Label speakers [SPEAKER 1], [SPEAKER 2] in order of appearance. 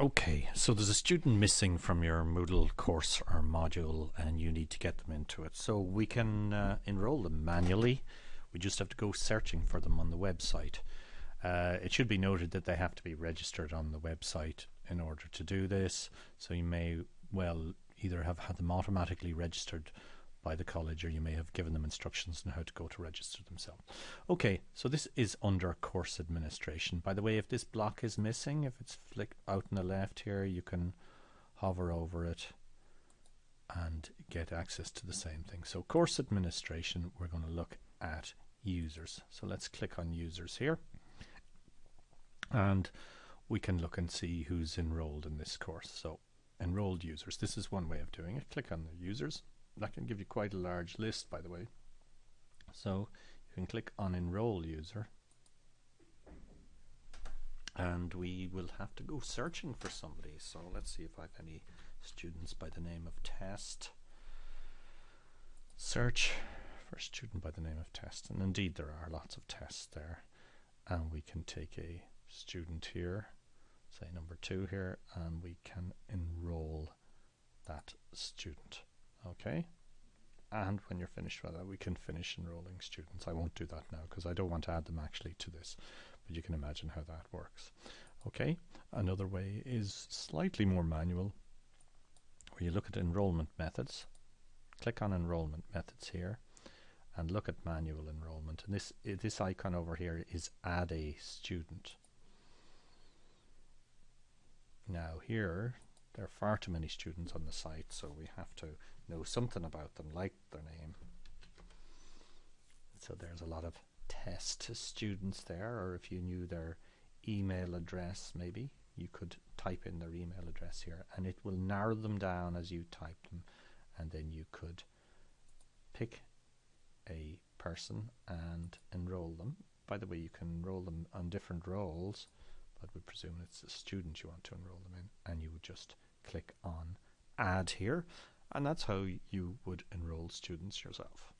[SPEAKER 1] Okay, so there's a student missing from your Moodle course or module and you need to get them into it. So we can uh, enroll them manually. We just have to go searching for them on the website. Uh, it should be noted that they have to be registered on the website in order to do this. So you may well either have had them automatically registered by the college or you may have given them instructions on how to go to register themselves. Okay, so this is under course administration. By the way, if this block is missing, if it's flick out on the left here, you can hover over it and get access to the same thing. So course administration, we're going to look at users. So let's click on users here and we can look and see who's enrolled in this course. So enrolled users, this is one way of doing it. Click on the users that can give you quite a large list by the way. So you can click on enroll user. And we will have to go searching for somebody. So let's see if I have any students by the name of test. Search for a student by the name of test. And indeed there are lots of tests there. And we can take a student here say number two here and we can enroll that student okay. And when you're finished with that we can finish enrolling students. I won't do that now because I don't want to add them actually to this but you can imagine how that works. Okay another way is slightly more manual where you look at enrollment methods. Click on enrollment methods here and look at manual enrollment. And this this icon over here is add a student. Now here there are far too many students on the site so we have to know something about them like their name. So there's a lot of test students there or if you knew their email address maybe you could type in their email address here and it will narrow them down as you type them and then you could pick a person and enroll them. By the way you can enroll them on different roles but we presume it's a student you want to enroll them in and you would just click on add here and that's how you would enroll students yourself.